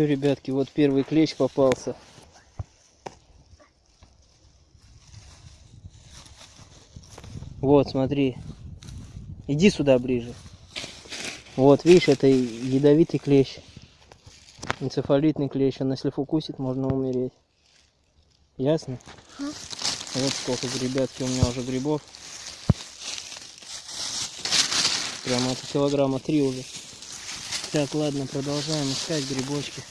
что, ребятки, вот первый клещ попался. Вот, смотри. Иди сюда ближе. Вот, видишь, это ядовитый клещ. Энцефалитный клещ. Он если укусит, можно умереть. Ясно? Ага. Вот сколько, ребятки, у меня уже грибов. Прямо это килограмма три уже. Так, ладно, продолжаем искать грибочки.